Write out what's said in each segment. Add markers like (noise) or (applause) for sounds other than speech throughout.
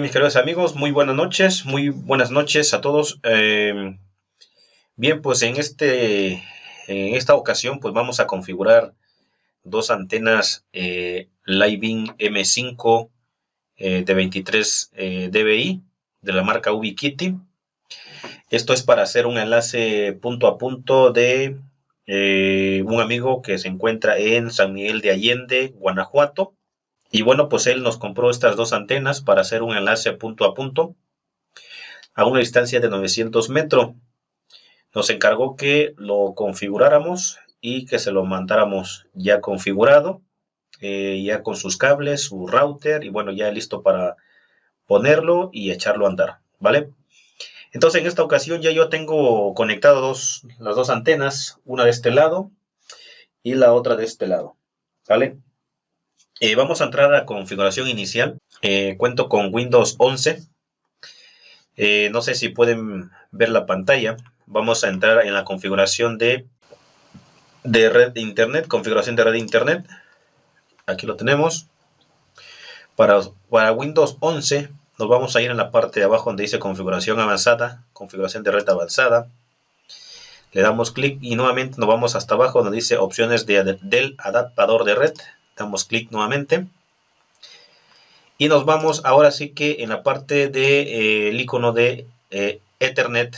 Mis queridos amigos, muy buenas noches, muy buenas noches a todos. Eh, bien, pues en, este, en esta ocasión pues vamos a configurar dos antenas eh, Living M5 eh, de 23 eh, dBi de la marca Ubiquiti. Esto es para hacer un enlace punto a punto de un amigo que se encuentra en San Miguel de Allende, Guanajuato. Y bueno, pues él nos compró estas dos antenas para hacer un enlace punto a punto a una distancia de 900 metros. Nos encargó que lo configuráramos y que se lo mandáramos ya configurado, eh, ya con sus cables, su router y bueno, ya listo para ponerlo y echarlo a andar, ¿vale? Entonces en esta ocasión ya yo tengo conectado las dos antenas, una de este lado y la otra de este lado, ¿vale? Eh, vamos a entrar a configuración inicial. Eh, cuento con Windows 11. Eh, no sé si pueden ver la pantalla. Vamos a entrar en la configuración de, de red de internet. Configuración de red de internet. Aquí lo tenemos. Para, para Windows 11 nos vamos a ir en la parte de abajo donde dice configuración avanzada. Configuración de red avanzada. Le damos clic y nuevamente nos vamos hasta abajo donde dice opciones de, del adaptador de red damos clic nuevamente. Y nos vamos ahora sí que en la parte del de, eh, icono de eh, Ethernet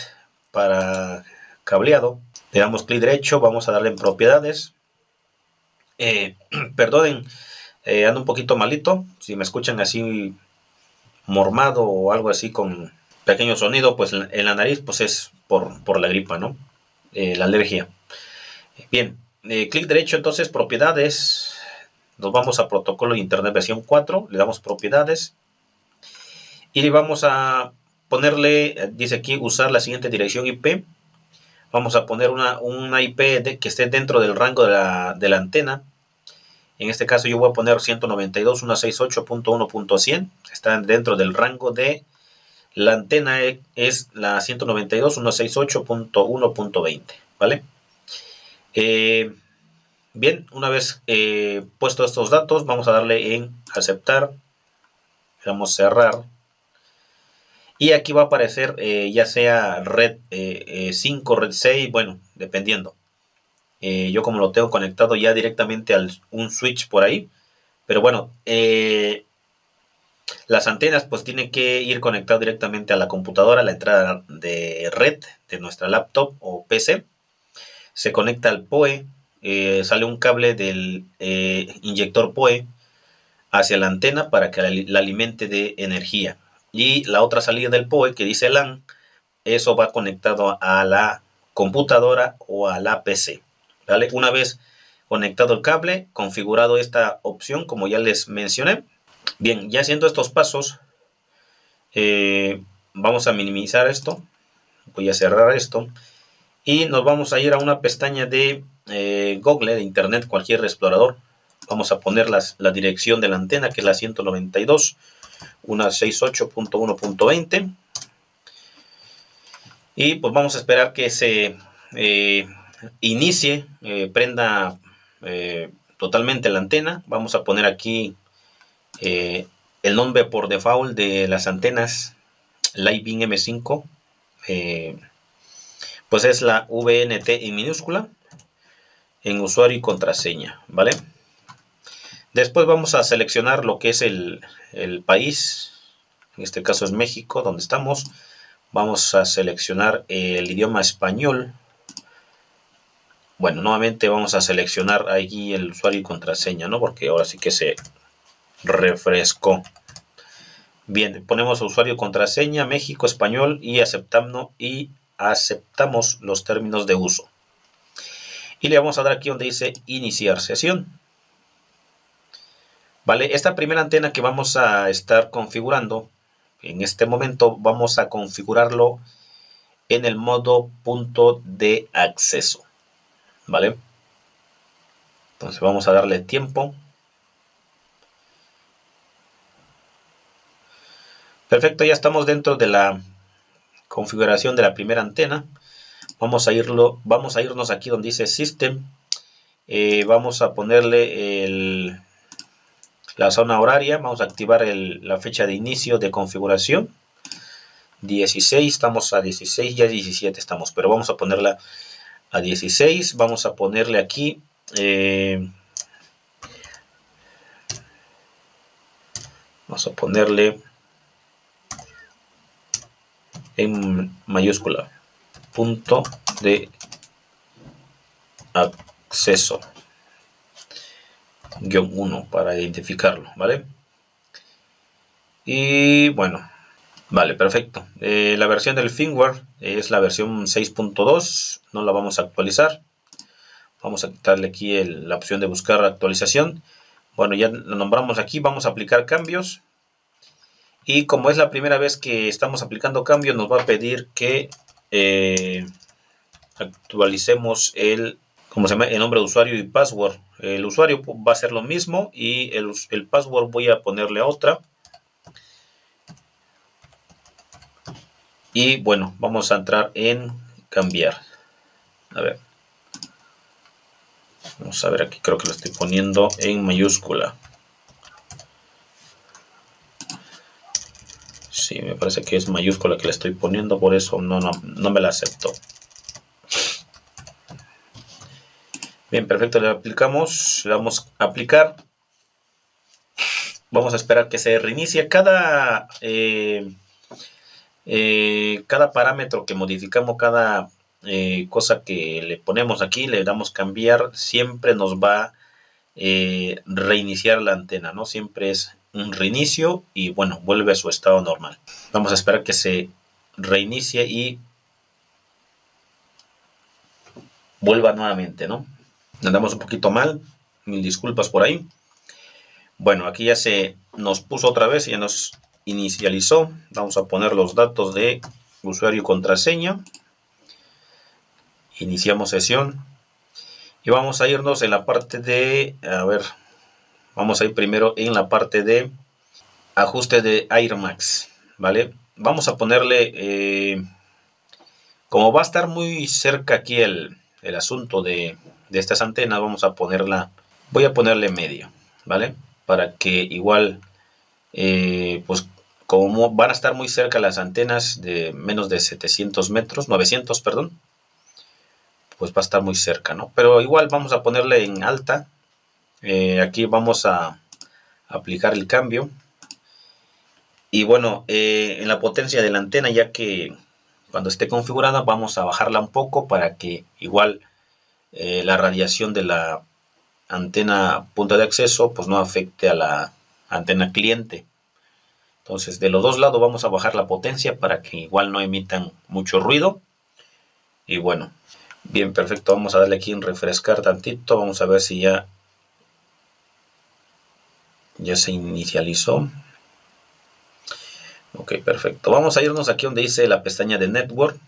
para cableado. Le damos clic derecho vamos a darle en propiedades. Eh, (clears throat) perdonen ando un poquito malito. Si me escuchan así mormado o algo así con pequeño sonido pues en la nariz pues es por, por la gripa no la alergia. Bien clic derecho entonces propiedades nos vamos a protocolo de internet versión 4, le damos propiedades y le vamos a ponerle, dice aquí, usar la siguiente dirección IP. Vamos a poner una, una IP que esté dentro del rango de la, de la, antena. En este caso yo voy a poner 192.168.1.100. Está dentro del rango de la antena es la 192.168.1.20. ¿Vale? Eh, Bien, una vez eh, puesto estos datos, vamos a darle en aceptar. Vamos a cerrar. Y aquí va a aparecer eh, ya sea red 5, eh, red 6, bueno, dependiendo. yo como lo tengo conectado ya directamente a un switch por ahí. Pero bueno, las antenas pues tienen que ir conectadas directamente a la computadora, a la entrada de red de nuestra laptop o PC. Se conecta al PoE eh, sale un cable del eh, inyector PoE hacia la antena para que la, alimente de energía. Y la otra salida del PoE que dice LAN, eso va conectado a la computadora o a la PC. ¿vale? Una vez conectado el cable, configurado esta opción como ya les mencioné. Bien, ya haciendo estos pasos, eh, vamos a minimizar esto. Voy a cerrar esto. Y nos vamos a ir a una pestaña de eh, Google, de Internet, cualquier explorador. Vamos a poner la dirección de la antena, que es la 192.168.1.20. Y pues vamos a esperar que se eh, inicie, eh, prenda totalmente la antena. Vamos a poner aquí el nombre por default de las antenas Living M5. pues es la VNT en minúscula en usuario y contraseña, ¿vale? Después vamos a seleccionar lo que es el, país, en este caso es México, donde estamos. Vamos a seleccionar el idioma español. Bueno, nuevamente vamos a seleccionar aquí el usuario y contraseña, ¿no? Porque ahora sí que se refrescó. Bien, ponemos usuario y contraseña, México, español y aceptamos, y aceptamos los términos de uso y le vamos a dar aquí donde dice iniciar sesión. Vale, esta primera antena que vamos a estar configurando, en este momento vamos a configurarlo en el modo punto de acceso. Vale. Entonces vamos a darle tiempo. Perfecto, ya estamos dentro de la configuración de la primera antena vamos a irlo vamos a irnos aquí donde dice system eh, vamos a ponerle el la zona horaria, vamos a activar la fecha de inicio de configuración. 16, estamos a 16, ya 17 estamos, pero vamos a ponerla a 16. Vamos a ponerle aquí... Eh, vamos a ponerle en mayúscula punto de acceso guion 1 para identificarlo, ¿vale? Y bueno, vale, perfecto. Eh, la versión del firmware es la versión 6.2, no la vamos a actualizar. Vamos a quitarle aquí la opción de buscar actualización. Bueno, ya lo nombramos aquí, vamos a aplicar cambios. Y como es la primera vez que estamos aplicando cambios, nos va a pedir que eh, actualicemos el se llama el nombre de usuario y password. El usuario va a ser lo mismo y el, el password voy a ponerle otra. Y bueno, vamos a entrar en cambiar. A ver. Vamos a ver aquí, creo que lo estoy poniendo en mayúscula. Sí, me parece que es mayúscula que le estoy poniendo, por eso no, no, no me la acepto. Bien, perfecto, le aplicamos, le vamos a aplicar. Vamos a esperar que se reinicie. Cada, eh, eh, cada parámetro que modificamos, cada eh, cosa que le ponemos aquí, le damos cambiar, siempre nos va a reiniciar la antena, ¿no? Siempre es un reinicio y bueno, vuelve a su estado normal. Vamos a esperar que se reinicie y vuelva nuevamente, ¿no? andamos un poquito mal, mil disculpas por ahí. Bueno, aquí ya se nos puso otra vez, ya nos inicializó. Vamos a poner los datos de usuario y contraseña. Iniciamos sesión. Y vamos a irnos en la parte de, a ver, vamos a ir primero en la parte de ajuste de AirMax, ¿vale? Vamos a ponerle, eh, como va a estar muy cerca aquí el, el asunto de, de estas antenas vamos a ponerla, voy a ponerle medio, ¿vale? Para que igual, eh, pues como van a estar muy cerca las antenas de menos de 700 metros, 900, perdón, pues va a estar muy cerca, ¿no? Pero igual vamos a ponerle en alta, eh, aquí vamos a aplicar el cambio, y bueno, eh, en la potencia de la antena, ya que cuando esté configurada vamos a bajarla un poco para que igual eh, la radiación de la antena punta de acceso pues no afecte a la antena cliente. Entonces de los dos lados vamos a bajar la potencia para que igual no emitan mucho ruido. Y bueno, bien perfecto, vamos a darle aquí en refrescar tantito, vamos a ver si ya, ya se inicializó. Ok, perfecto. Vamos a irnos aquí donde dice la pestaña de Network.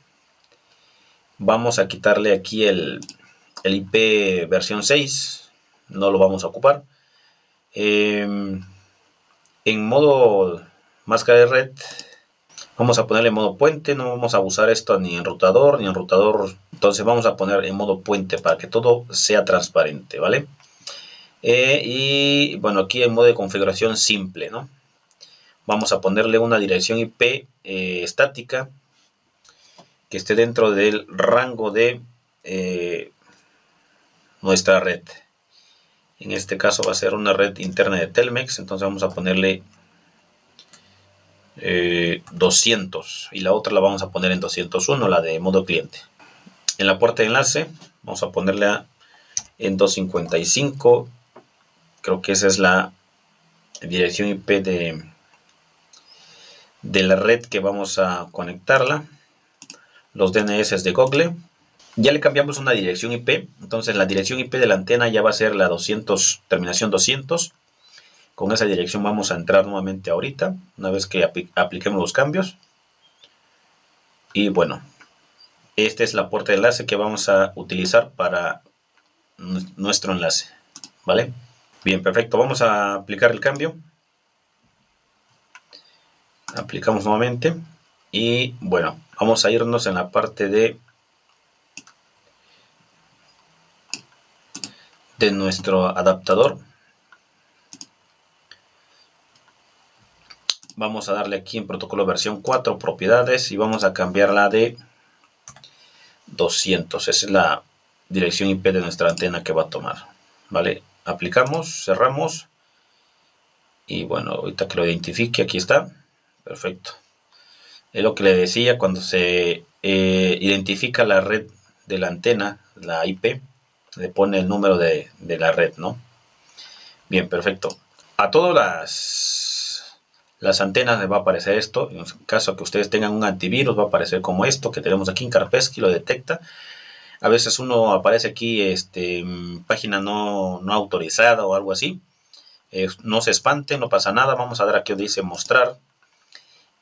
Vamos a quitarle aquí el, el IP versión 6 no lo vamos a ocupar. Em, en modo máscara de red vamos a ponerle modo puente, no vamos a usar esto ni en rotador ni en rotador, entonces vamos a poner en modo puente para que todo sea transparente, ¿vale? Eh, y bueno, aquí en modo de configuración simple, ¿no? Vamos a ponerle una dirección IP eh, estática que esté dentro del rango de eh, nuestra red. En este caso va a ser una red interna de Telmex, entonces vamos a ponerle 200 eh, y la otra la vamos a poner en 201, la de modo cliente. En la puerta de enlace vamos a ponerle en 255, creo que esa es la dirección IP de, de la red que vamos a conectarla. Los DNS de Google ya le cambiamos una dirección IP, entonces la dirección IP de la antena ya va a ser la 200, terminación 200. Con esa dirección vamos a entrar nuevamente ahorita, una vez que apliquemos los cambios. Y bueno, esta es la puerta de enlace que vamos a utilizar para nuestro enlace, ¿vale? Bien, perfecto, vamos a aplicar el cambio. Aplicamos nuevamente. Y bueno, vamos a irnos en la parte de de nuestro adaptador. Vamos a darle aquí en protocolo versión 4 propiedades y vamos a cambiarla de 200 esa es la dirección IP de nuestra antena que va a tomar vale aplicamos cerramos. Y bueno ahorita que lo identifique aquí está. Perfecto. Es lo que le decía cuando se eh, identifica la red de la antena la IP le pone el número de, de la red no bien perfecto. A todas las, las antenas les va a aparecer esto. En caso que ustedes tengan un antivirus va a aparecer como esto que tenemos aquí en Kaspersky, lo detecta. A veces uno aparece aquí este, página no, autorizada o algo así. Eh, no se espante, no pasa nada. Vamos a dar aquí donde dice mostrar.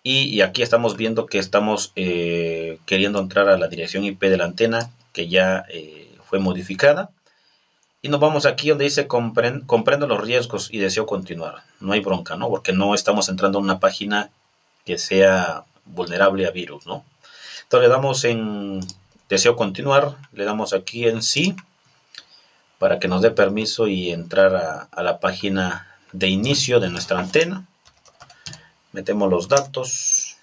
Y, aquí estamos viendo que estamos eh, queriendo entrar a la dirección IP de la antena que ya eh, fue modificada. Y nos vamos aquí donde dice comprendo los riesgos y deseo continuar. No hay bronca, ¿no? Porque no estamos entrando en una página que sea vulnerable a virus, ¿no? Entonces le damos en deseo continuar, le damos aquí en sí para que nos dé permiso y entrar a, la página de inicio de nuestra antena. Metemos los datos,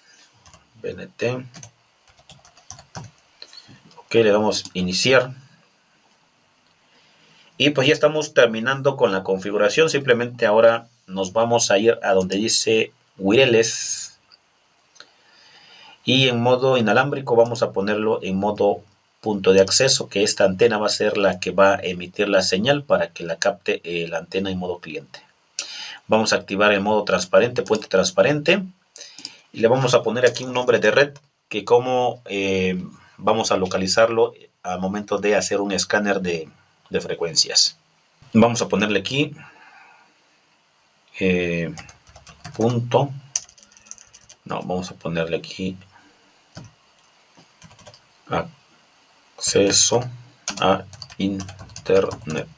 BNT. Ok, le damos iniciar. Y pues ya estamos terminando con la configuración. Simplemente ahora nos vamos a ir a donde dice wireless. Y en modo inalámbrico vamos a ponerlo en modo punto de acceso, que esta antena va a ser la que va a emitir la señal para que la capte eh, la antena en modo cliente. Vamos a activar el modo transparente, puente transparente. Y le vamos a poner aquí un nombre de red, que como eh, vamos a localizarlo al momento de hacer un escáner de, frecuencias. Vamos a ponerle aquí eh, punto. No, vamos a ponerle aquí acceso a internet.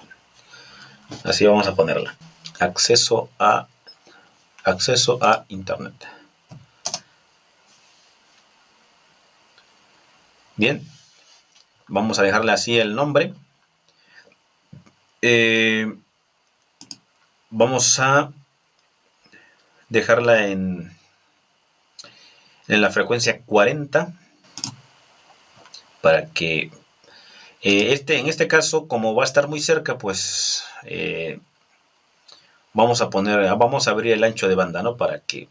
Así vamos a ponerla. Acceso a acceso a internet. Bien, vamos a dejarle así el nombre eh, vamos a dejarla en, en la frecuencia 40 para que eh, este, en este caso como va a estar muy cerca pues eh, vamos a poner vamos a abrir el ancho de banda no para que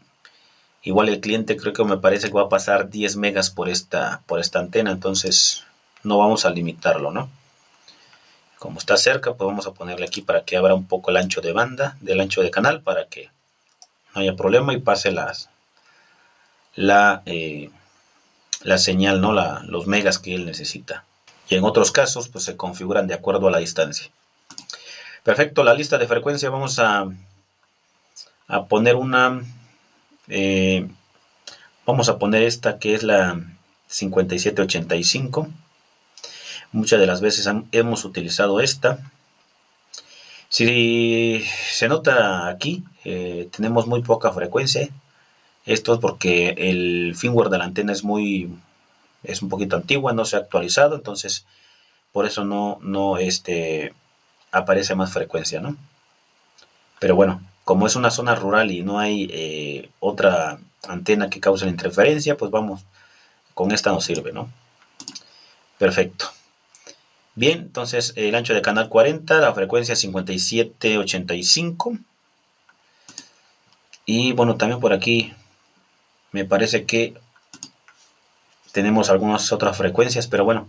igual el cliente creo que me parece que va a pasar 10 megas por esta por esta antena entonces no vamos a limitarlo no como está cerca pues vamos a ponerle aquí para que abra un poco el ancho de banda del ancho de canal para que no haya problema y pase las la, eh, la señal no la, los megas que él necesita y en otros casos pues se configuran de acuerdo a la distancia perfecto la lista de frecuencia vamos a a poner una eh, vamos a poner esta que es la 5785 Muchas de las veces hemos utilizado esta. Si se nota aquí, eh, tenemos muy poca frecuencia. Esto es porque el firmware de la antena es muy es un poquito antigua, no se ha actualizado, entonces por eso no, no este, aparece más frecuencia, ¿no? Pero bueno, como es una zona rural y no hay eh, otra antena que cause la interferencia, pues vamos, con esta nos sirve, ¿no? Perfecto. Bien, entonces el ancho de canal 40, la frecuencia 5785. Y bueno, también por aquí me parece que tenemos algunas otras frecuencias, pero bueno,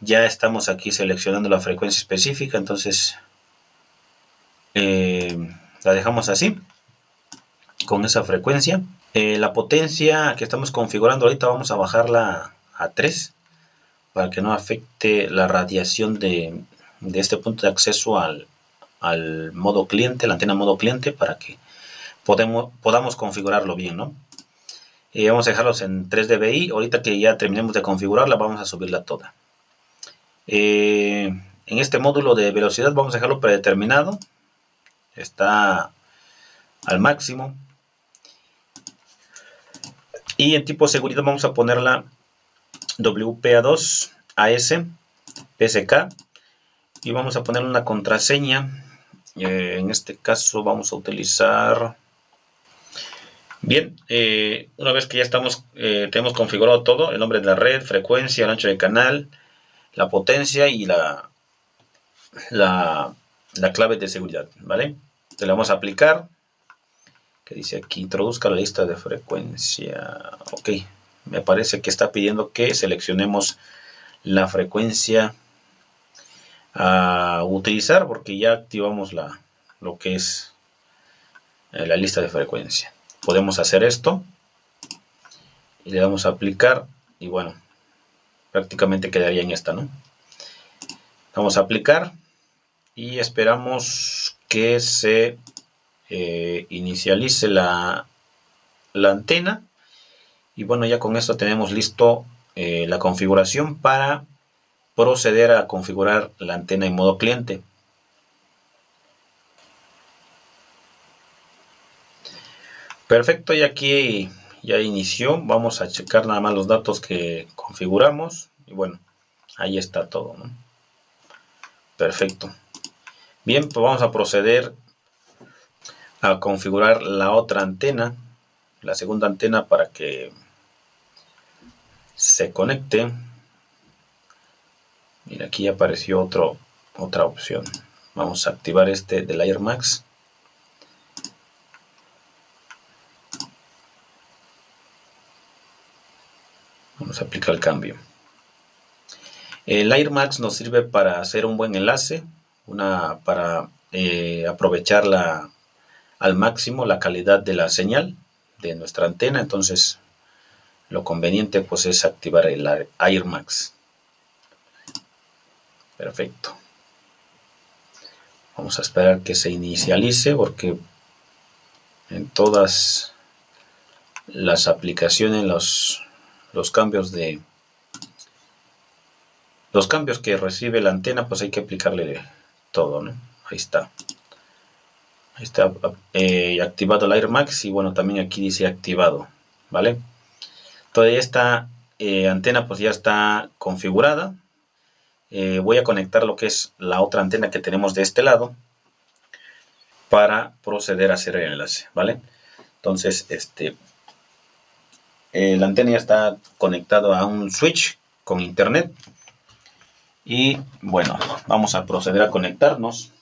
ya estamos aquí seleccionando la frecuencia específica, entonces eh, la dejamos así, con esa frecuencia. Eh, la potencia que estamos configurando ahorita vamos a bajarla a 3 para que no afecte la radiación de, este punto de acceso al, modo cliente, la antena modo cliente, para que podamos configurarlo bien, ¿no? Y vamos a dejarlos en 3 dBi. Ahorita que ya terminemos de configurarla, vamos a subirla toda. Eh, en este módulo de velocidad vamos a dejarlo predeterminado. Está al máximo. Y en tipo de seguridad vamos a ponerla WPA2 AS PSK y vamos a poner una contraseña eh, en este caso vamos a utilizar Bien, eh, una vez que ya estamos, eh, tenemos configurado todo, el nombre de la red, frecuencia, el ancho de canal, la potencia y la, la, clave de seguridad, ¿vale? Te le vamos a aplicar, que dice aquí, introduzca la lista de frecuencia, ok, me parece que está pidiendo que seleccionemos la frecuencia a utilizar porque ya activamos la, lo que es eh, la lista de frecuencia podemos hacer esto. Y le damos a aplicar y bueno prácticamente quedaría en esta no vamos a aplicar y esperamos que se eh, inicialice la, la, antena. Y bueno ya con esto tenemos listo eh, la configuración para proceder a configurar la antena en modo cliente Perfecto, y aquí ya inició. Vamos a checar nada más los datos que configuramos. Y bueno, ahí está todo. Perfecto. Bien, pues vamos a proceder a configurar la otra antena, la segunda antena para que se conecte. Mira, aquí apareció otra opción. Vamos a activar este del Air Max. Vamos a aplicar el cambio. El AirMax nos sirve para hacer un buen enlace, una, para eh, aprovechar al máximo la calidad de la señal de nuestra antena. Entonces, lo conveniente pues es activar el AirMax. Perfecto. Vamos a esperar que se inicialice porque en todas las aplicaciones los los cambios de los cambios que recibe la antena pues hay que aplicarle todo ¿no? ahí está. Ahí está eh, activado el Air Max y bueno también aquí dice activado vale toda esta eh, antena pues ya está configurada. Eh, voy a conectar lo que es la otra antena que tenemos de este lado para proceder a hacer el enlace vale entonces este eh, la antena ya está conectado a un switch con internet. Y bueno vamos a proceder a conectarnos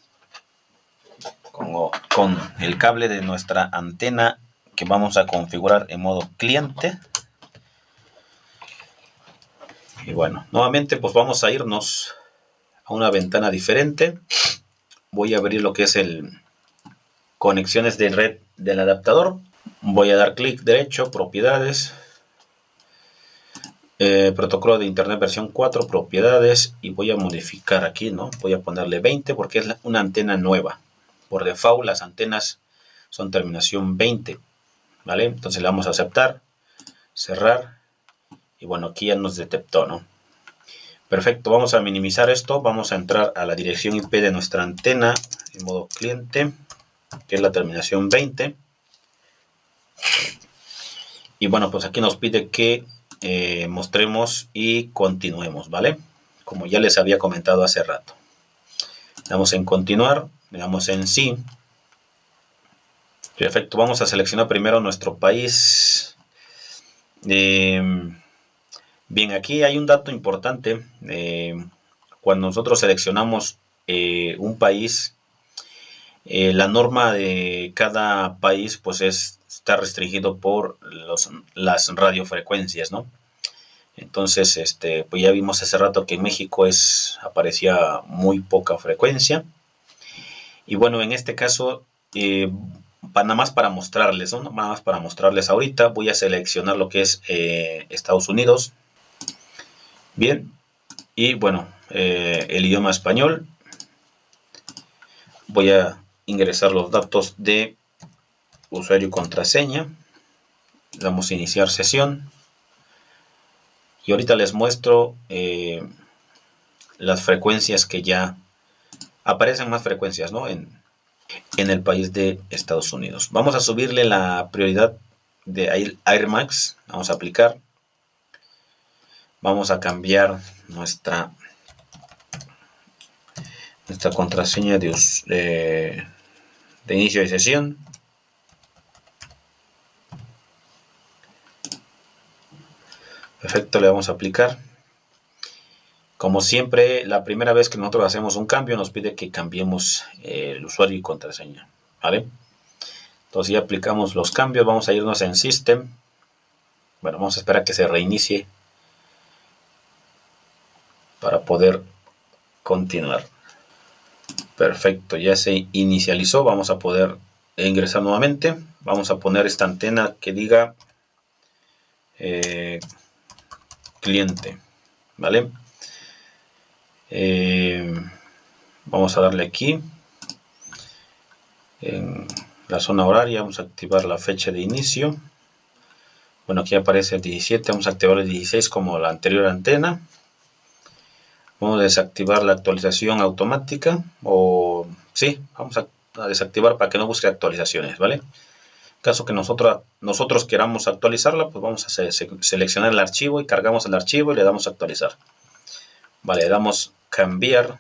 con, con el cable de nuestra antena que vamos a configurar en modo cliente. Y bueno nuevamente pues vamos a irnos a una ventana diferente. Voy a abrir lo que es el conexiones de red del adaptador voy a dar clic derecho, propiedades, eh, protocolo de internet versión 4, propiedades y voy a modificar aquí, ¿no? Voy a ponerle 20 porque es una antena nueva. Por default las antenas son terminación 20, ¿vale? Entonces le vamos a aceptar, cerrar y bueno, aquí ya nos detectó, ¿no? Perfecto, vamos a minimizar esto, vamos a entrar a la dirección IP de nuestra antena en modo cliente, que es la terminación 20 y bueno pues aquí nos pide que eh, mostremos y continuemos vale como ya les había comentado hace rato. Le damos en continuar le damos en sí. Perfecto vamos a seleccionar primero nuestro país. Eh, bien aquí hay un dato importante. Eh, cuando nosotros seleccionamos un país la norma de cada país pues es está restringido por las radiofrecuencias, ¿no? Entonces, este, pues ya vimos hace rato que en México es, aparecía muy poca frecuencia. Y bueno, en este caso, eh, nada más para mostrarles, ¿no? Nada más para mostrarles ahorita, voy a seleccionar lo que es eh, Estados Unidos. Bien, y bueno, eh, el idioma español. Voy a ingresar los datos de usuario y contraseña. Damos iniciar sesión. Y ahorita les muestro eh, las frecuencias que ya aparecen más frecuencias ¿no? en, en el país de Estados Unidos. Vamos a subirle la prioridad de Air Max. Vamos a aplicar. Vamos a cambiar nuestra, nuestra contraseña de, de inicio de sesión. Perfecto, le vamos a aplicar. Como siempre, la primera vez que nosotros hacemos un cambio, nos pide que cambiemos eh, el usuario y contraseña. ¿vale? Entonces ya aplicamos los cambios, vamos a irnos en System. Bueno, vamos a esperar a que se reinicie para poder continuar. Perfecto, ya se inicializó. Vamos a poder ingresar nuevamente. Vamos a poner esta antena que diga eh, cliente. ¿Vale? Eh, vamos a darle aquí en la zona horaria. Vamos a activar la fecha de inicio. Bueno, aquí aparece el 17. Vamos a activar el 16 como la anterior antena. Vamos a desactivar la actualización automática o sí, vamos a, desactivar para que no busque actualizaciones, ¿vale? Caso que nosotros, nosotros queramos actualizarla, pues vamos a seleccionar el archivo y cargamos el archivo y le damos actualizar. Vale, le damos cambiar,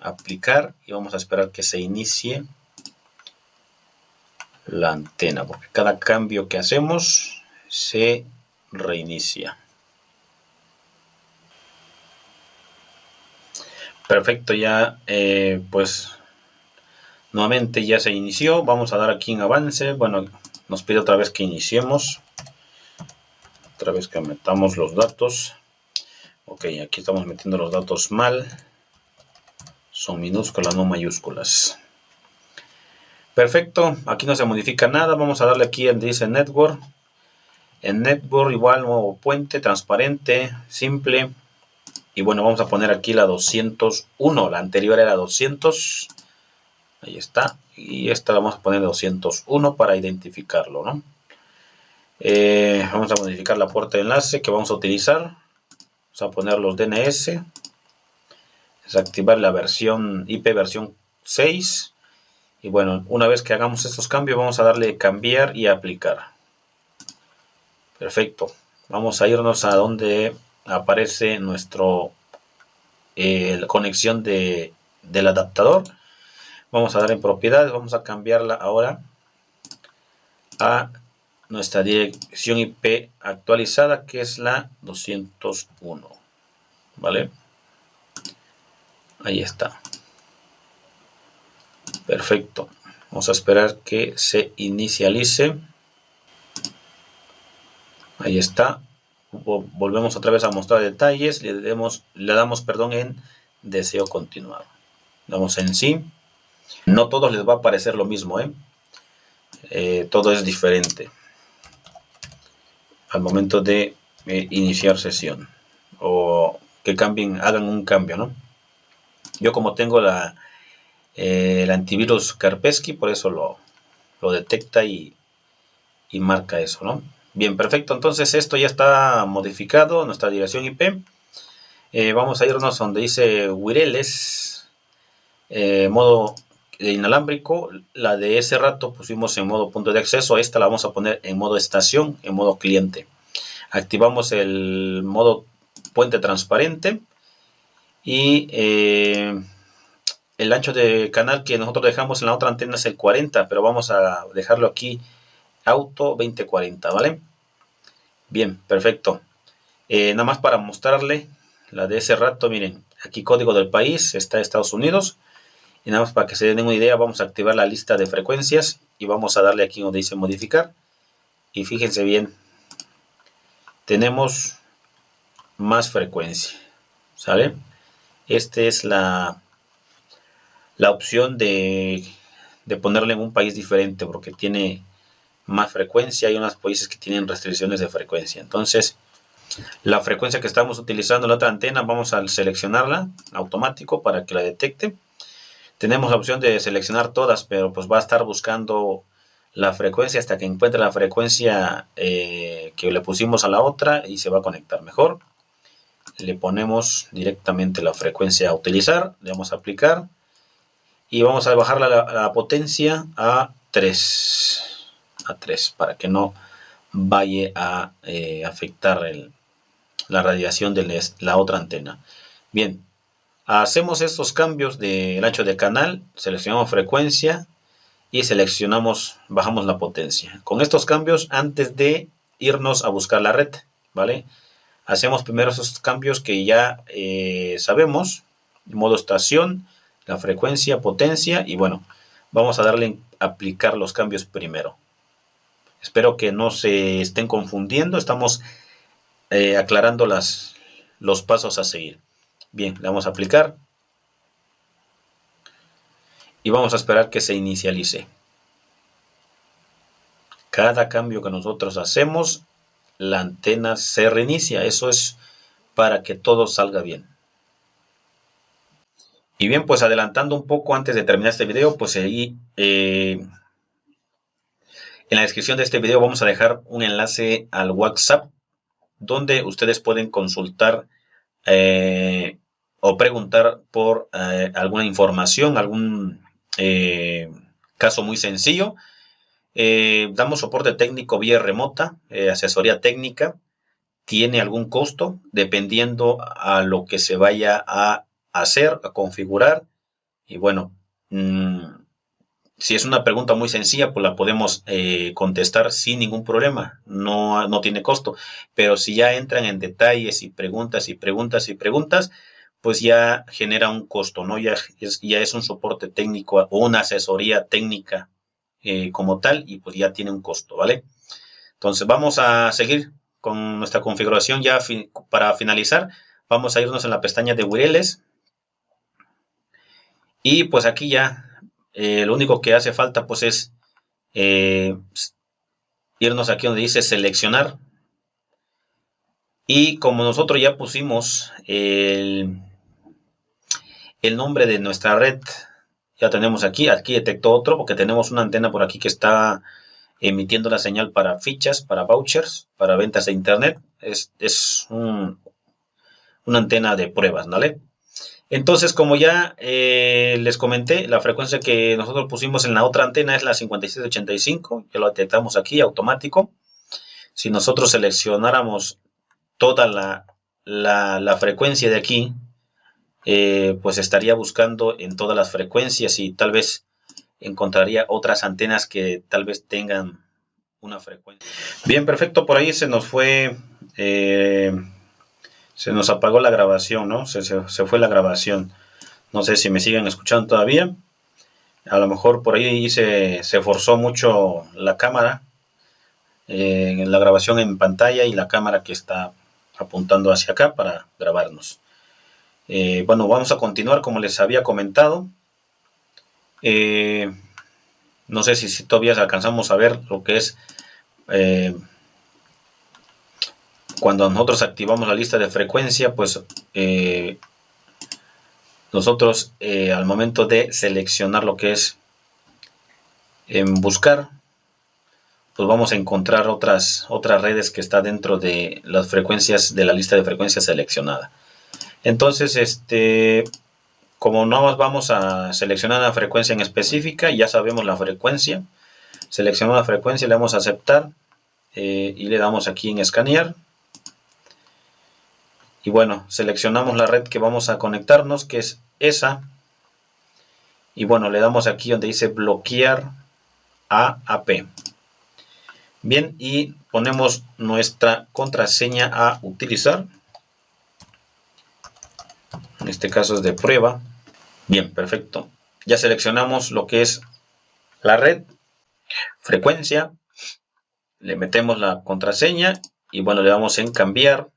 aplicar y vamos a esperar que se inicie la antena, porque cada cambio que hacemos se reinicia. Perfecto, ya eh, pues nuevamente ya se inició. Vamos a dar aquí en avance. Bueno, nos pide otra vez que iniciemos. Otra vez que metamos los datos. Ok, aquí estamos metiendo los datos mal. Son minúsculas, no mayúsculas. Perfecto, aquí no se modifica nada. Vamos a darle aquí en dice Network. En Network igual nuevo puente, transparente, simple y bueno, vamos a poner aquí la 201. La anterior era 200. Ahí está. Y esta la vamos a poner 201 para identificarlo, ¿no? Eh, vamos a modificar la puerta de enlace que vamos a utilizar. Vamos a poner los DNS. Desactivar la versión IP versión 6. Y bueno, una vez que hagamos estos cambios, vamos a darle cambiar y aplicar. Perfecto. Vamos a irnos a donde aparece nuestro eh, la conexión de, del adaptador. Vamos a dar en propiedades vamos a cambiarla ahora a nuestra dirección IP actualizada que es la 201 vale ahí está. Perfecto. Vamos a esperar que se inicialice. Ahí está volvemos otra vez a mostrar detalles, le, damos perdón en deseo continuar. Damos en sí. No todos les va a parecer lo mismo, ¿eh? Eh, todo es diferente al momento de eh, iniciar sesión o que cambien, hagan un cambio, ¿no? Yo como tengo la, el antivirus Karpesky, por eso lo, lo detecta y, y marca eso, ¿no? Bien, perfecto. Entonces esto ya está modificado, nuestra dirección IP. Eh, vamos a irnos donde dice Wireles, eh, modo inalámbrico. La de ese rato pusimos en modo punto de acceso. Esta la vamos a poner en modo estación, en modo cliente. Activamos el modo puente transparente. Y eh, el ancho de canal que nosotros dejamos en la otra antena es el 40, pero vamos a dejarlo aquí auto 2040, ¿vale? Bien, perfecto. Eh, nada más para mostrarle la de ese rato, miren, aquí código del país, está Estados Unidos. Y nada más para que se den una idea, vamos a activar la lista de frecuencias y vamos a darle aquí donde dice modificar. Y fíjense bien, tenemos más frecuencia, ¿sale? Esta es la, la opción de, de ponerle en un país diferente porque tiene más frecuencia, hay unas países que tienen restricciones de frecuencia. Entonces, la frecuencia que estamos utilizando la otra antena, vamos a seleccionarla automático para que la detecte. Tenemos la opción de seleccionar todas, pero pues va a estar buscando la frecuencia hasta que encuentre la frecuencia eh, que le pusimos a la otra y se va a conectar mejor. Le ponemos directamente la frecuencia a utilizar, le vamos a aplicar y vamos a bajar la, la potencia a 3 a 3 para que no vaya a eh, afectar la radiación de la otra antena. Bien, hacemos estos cambios del ancho de canal, seleccionamos frecuencia y seleccionamos, bajamos la potencia. Con estos cambios, antes de irnos a buscar la red, ¿vale? hacemos primero esos cambios que ya eh, sabemos, modo estación, la frecuencia, potencia y bueno, vamos a darle aplicar los cambios primero. Espero que no se estén confundiendo, estamos eh, aclarando las, los pasos a seguir. Bien, le vamos a aplicar y vamos a esperar que se inicialice. Cada cambio que nosotros hacemos, la antena se reinicia. Eso es para que todo salga bien. Y bien, pues adelantando un poco antes de terminar este video, pues ahí eh, en la descripción de este video vamos a dejar un enlace al WhatsApp donde ustedes pueden consultar eh, o preguntar por eh, alguna información, algún caso muy sencillo eh, damos soporte técnico vía remota, eh, asesoría técnica. Tiene algún costo dependiendo a lo que se vaya a hacer, a configurar. Y bueno, mm, si es una pregunta muy sencilla, pues la podemos eh, contestar sin ningún problema. No, no tiene costo. Pero si ya entran en detalles y preguntas y preguntas y preguntas, pues ya genera un costo, ¿no? Ya ya es un soporte técnico o una asesoría técnica eh, como tal y pues ya tiene un costo, ¿vale? Entonces vamos a seguir con nuestra configuración ya para finalizar. Vamos a irnos en la pestaña de Wireless. Y pues aquí ya eh, lo único que hace falta pues es eh, irnos aquí donde dice seleccionar. Y como nosotros ya pusimos el, el nombre de nuestra red ya tenemos aquí, aquí detectó otro porque tenemos una antena por aquí que está emitiendo la señal para fichas, para vouchers, para ventas de internet. Es, una antena de pruebas, ¿vale? Entonces, como ya eh, les comenté, la frecuencia que nosotros pusimos en la otra antena es la 5685, ya lo detectamos aquí, automático. Si nosotros seleccionáramos toda la, la frecuencia de aquí, eh, pues estaría buscando en todas las frecuencias y tal vez encontraría otras antenas que tal vez tengan una frecuencia. Bien, perfecto, por ahí se nos fue, eh, se nos apagó la grabación, ¿no? Se, fue la grabación. No sé si me siguen escuchando todavía. A lo mejor por ahí se, se forzó mucho la cámara, eh, la grabación en pantalla y la cámara que está apuntando hacia acá para grabarnos. Eh, bueno, vamos a continuar como les había comentado. Eh, no sé si, todavía alcanzamos a ver lo que es cuando nosotros activamos la lista de frecuencia, pues nosotros al momento de seleccionar lo que es en buscar, pues vamos a encontrar otras, otras redes que está dentro de las frecuencias de la lista de frecuencias seleccionada. Entonces, este, como no más vamos a seleccionar una frecuencia en específica, ya sabemos la frecuencia. Seleccionamos la frecuencia, le damos a aceptar eh, y le damos aquí en escanear. Y bueno, seleccionamos la red que vamos a conectarnos, que es esa. Y bueno, le damos aquí donde dice bloquear a AP. Bien, y ponemos nuestra contraseña a utilizar en este caso es de prueba. Bien, perfecto. Ya seleccionamos lo que es la red, frecuencia, le metemos la contraseña y bueno, le damos en cambiar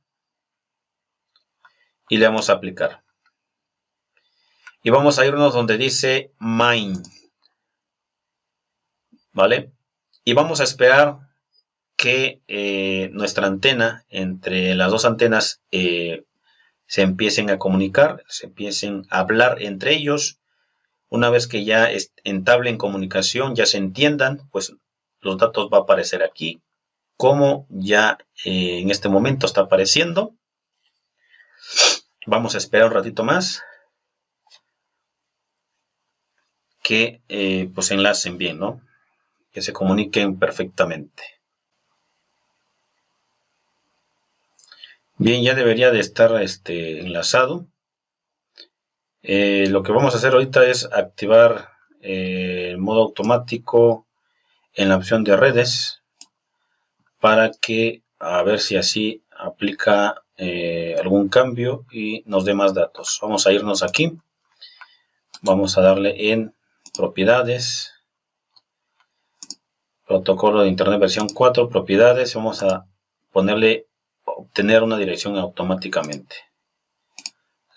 y le damos a aplicar. Y vamos a irnos donde dice Mine. ¿Vale? Y vamos a esperar que eh, nuestra antena, entre las dos antenas, eh, se empiecen a comunicar, se empiecen a hablar entre ellos. Una vez que ya entablen comunicación, ya se entiendan, pues los datos va a aparecer aquí, como ya eh, en este momento está apareciendo. Vamos a esperar un ratito más que eh, pues enlacen bien, ¿no? Que se comuniquen perfectamente. Bien, ya debería de estar este, enlazado. Eh, lo que vamos a hacer ahorita es activar eh, el modo automático en la opción de redes para que a ver si así aplica eh, algún cambio y nos dé más datos. Vamos a irnos aquí. Vamos a darle en propiedades. Protocolo de Internet versión 4, propiedades. Vamos a ponerle obtener una dirección automáticamente.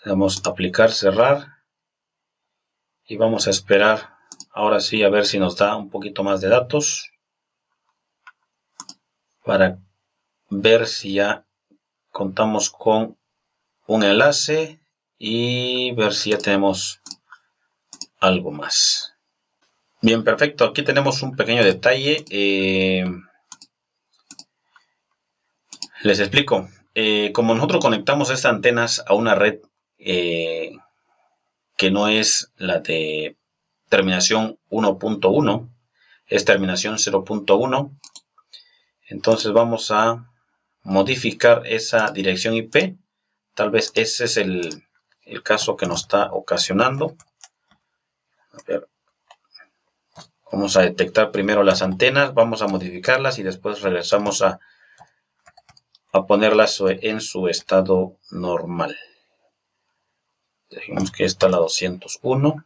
Vamos a aplicar, cerrar. Y vamos a esperar ahora sí a ver si nos da un poquito más de datos. Para ver si ya contamos con un enlace y ver si ya tenemos algo más. Bien, perfecto. Aquí tenemos un pequeño detalle. Eh, les explico. Eh, como nosotros conectamos estas antenas a una red eh, que no es la de terminación 1.1, es terminación 0.1, entonces vamos a modificar esa dirección IP. Tal vez ese es el, el caso que nos está ocasionando. Vamos a detectar primero las antenas, vamos a modificarlas y después regresamos a a ponerlas en su estado normal. Dejemos que esta la 201.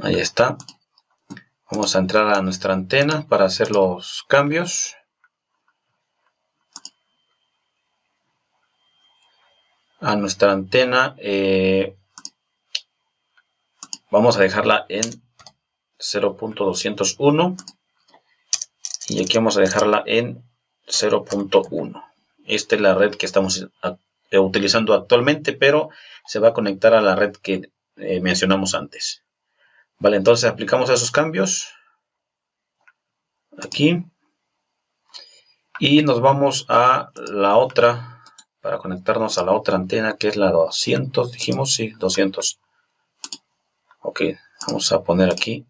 Ahí está. Vamos a entrar a nuestra antena para hacer los cambios. A nuestra antena eh, vamos a dejarla en 0.201 y aquí vamos a dejarla en 0.1 esta es la red que estamos eh, utilizando actualmente pero se va a conectar a la red que eh, mencionamos antes vale entonces aplicamos esos cambios aquí y nos vamos a la otra para conectarnos a la otra antena que es la 200 dijimos sí 200 ok vamos a poner aquí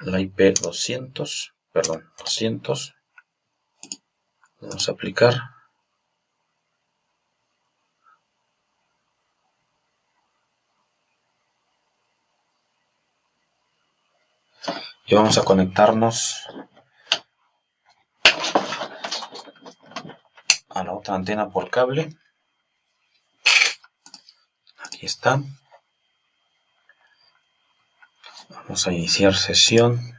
la IP 200 perdón, 200. Vamos a aplicar. Y vamos a conectarnos a la otra antena por cable. Aquí está. Vamos a iniciar sesión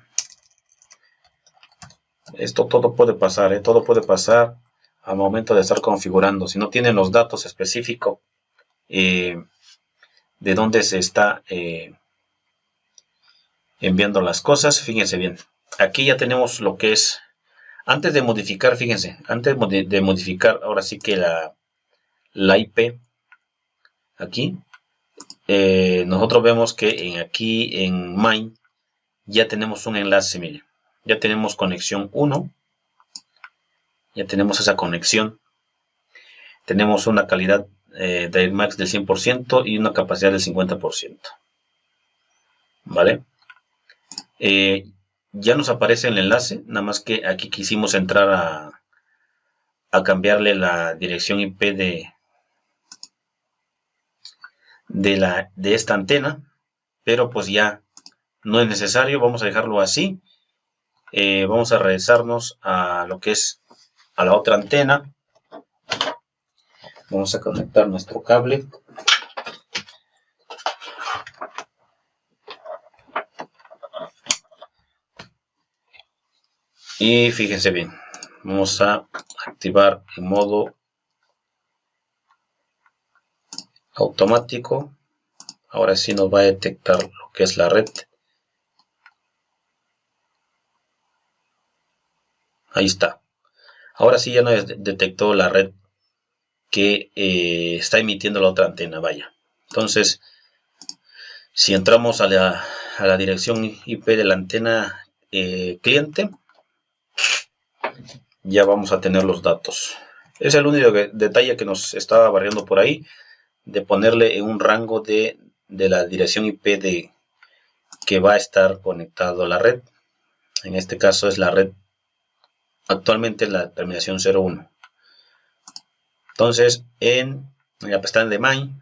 esto todo puede pasar, ¿eh? todo puede pasar al momento de estar configurando. Si no tienen los datos específicos eh, de dónde se está eh, enviando las cosas, fíjense bien. Aquí ya tenemos lo que es, antes de modificar, fíjense, antes de modificar ahora sí que la, la IP, aquí, nosotros vemos que en aquí en Mine ya tenemos un enlace, miren ya tenemos conexión 1, ya tenemos esa conexión, tenemos una calidad eh, de max del 100% y una capacidad del 50%. ¿Vale? Eh, ya nos aparece el enlace, nada más que aquí quisimos entrar a, a cambiarle la dirección IP de, de, la, de esta antena, pero pues ya no es necesario, vamos a dejarlo así eh, vamos a regresarnos a lo que es a la otra antena. Vamos a conectar nuestro cable. Y fíjense bien, vamos a activar en modo automático. Ahora sí nos va a detectar lo que es la red. Ahí está. Ahora sí ya nos detectó la red que eh, está emitiendo la otra antena, vaya. Entonces, si entramos a la, dirección IP de la antena eh, cliente, ya vamos a tener los datos. Es el único detalle que nos estaba barriendo por ahí, de ponerle en un rango de, de la dirección IP de que va a estar conectado a la red. En este caso es la red actualmente la terminación 01. Entonces, en, la pestaña de MINE,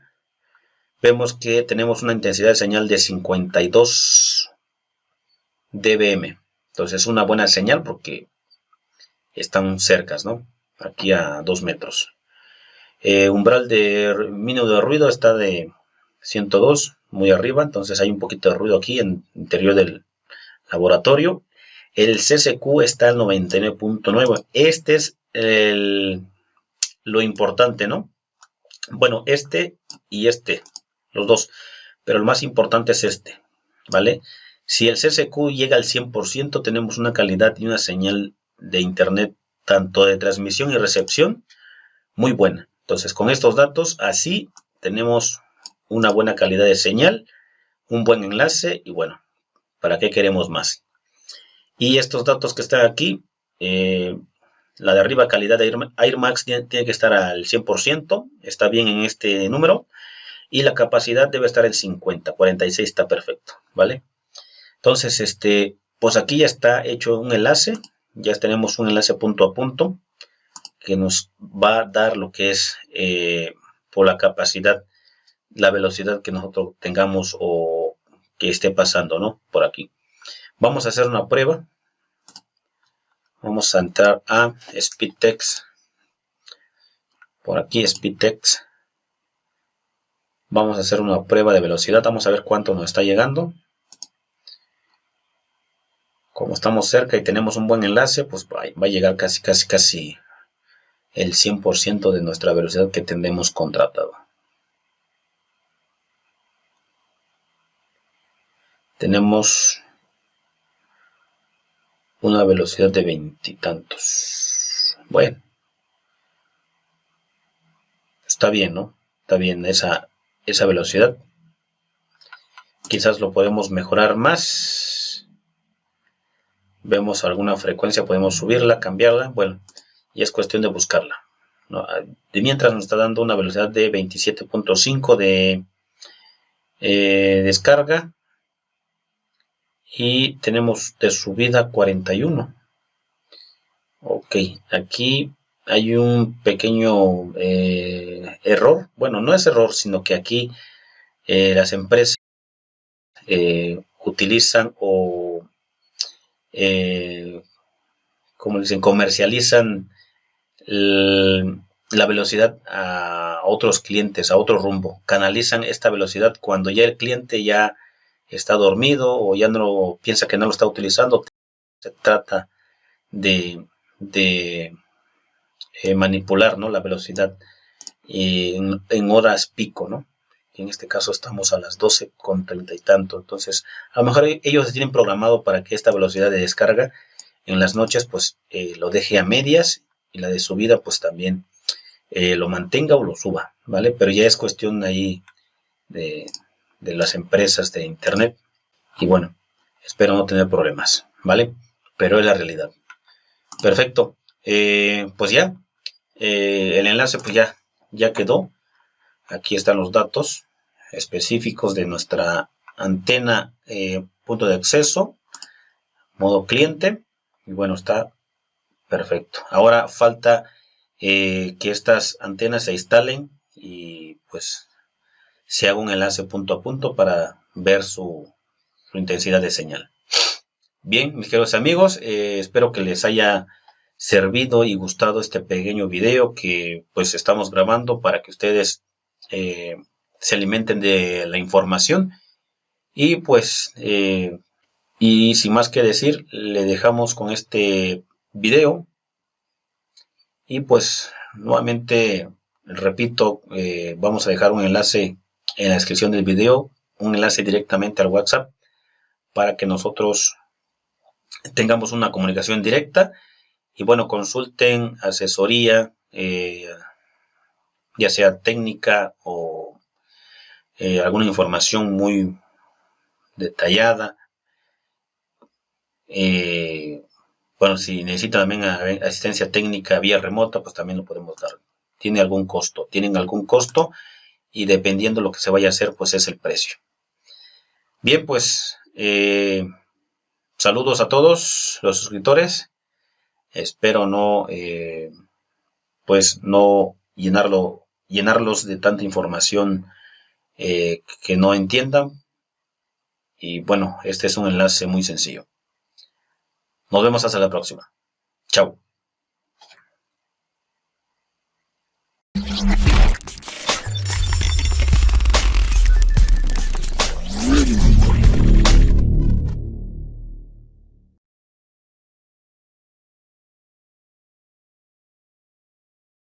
vemos que tenemos una intensidad de señal de 52 dBm. Entonces, es una buena señal porque están cercas, ¿no? Aquí a 2 metros. Eh, umbral de mínimo de ruido está de 102, muy arriba, entonces hay un poquito de ruido aquí en el interior del laboratorio. El CCQ está al 99.9. Este es lo importante, ¿no? Bueno, este y este, los dos. Pero el más importante es este, ¿vale? Si el CCQ llega al 100%, tenemos una calidad y una señal de internet, tanto de transmisión y recepción, muy buena. Entonces, con estos datos, así tenemos una buena calidad de señal, un buen enlace y bueno, ¿para qué queremos más? Y estos datos que están aquí, eh, la de arriba calidad de AirMax tiene, que estar al 100%, está bien en este número. Y la capacidad debe estar en 50, 46 está perfecto, ¿vale? Entonces, este, pues aquí ya está hecho un enlace, ya tenemos un enlace punto a punto que nos va a dar lo que es eh, por la capacidad, la velocidad que nosotros tengamos o que esté pasando, ¿no? Por aquí. Vamos a hacer una prueba. Vamos a entrar a SpeedText. Por aquí SpeedText. Vamos a hacer una prueba de velocidad. Vamos a ver cuánto nos está llegando. Como estamos cerca y tenemos un buen enlace, pues va a llegar casi, casi, casi el 100% de nuestra velocidad que tendremos contratado. Tenemos una velocidad de veintitantos. Bueno. Está bien, ¿no? Está bien esa, esa velocidad. Quizás lo podemos mejorar más. Vemos alguna frecuencia, podemos subirla, cambiarla. Bueno, y es cuestión de buscarla. De mientras nos está dando una velocidad de 27.5 de eh, descarga y tenemos de subida 41 ok aquí hay un pequeño eh, error bueno no es error sino que aquí eh, las empresas utilizan o como dicen comercializan la velocidad a otros clientes a otro rumbo canalizan esta velocidad cuando ya el cliente ya está dormido o ya no piensa que no lo está utilizando. Se trata de, eh, manipular ¿no? la velocidad en, en, horas pico, ¿no? En este caso estamos a las 12 con 30 y tanto. Entonces, a lo mejor ellos tienen programado para que esta velocidad de descarga en las noches pues eh, lo deje a medias y la de subida pues también eh, lo mantenga o lo suba, ¿vale? Pero ya es cuestión ahí de, de las empresas de internet. Y bueno espero no tener problemas vale pero es la realidad. Perfecto. Eh, pues ya el enlace pues ya ya quedó. Aquí están los datos específicos de nuestra antena eh, punto de acceso modo cliente y bueno está perfecto ahora falta que estas antenas se instalen y pues se haga un enlace punto a punto para ver su, intensidad de señal. Bien, mis queridos amigos, eh, espero que les haya servido y gustado este pequeño video que pues estamos grabando para que ustedes eh, se alimenten de la información. Y pues eh, y sin más que decir le dejamos con este video. Y pues nuevamente repito vamos a dejar un enlace en la descripción del video un enlace directamente al WhatsApp para que nosotros tengamos una comunicación directa. Y bueno, consulten asesoría, eh, ya sea técnica o eh, alguna información muy detallada. Eh, bueno, si necesitan también asistencia técnica vía remota, pues también lo podemos dar. Tiene algún costo, tienen algún costo y dependiendo lo que se vaya a hacer, pues es el precio. Bien, pues eh, saludos a todos los suscriptores. Espero no, pues no llenarlo, llenarlos de tanta información eh, que no entiendan. Y bueno, este es un enlace muy sencillo. Nos vemos hasta la próxima. Chao.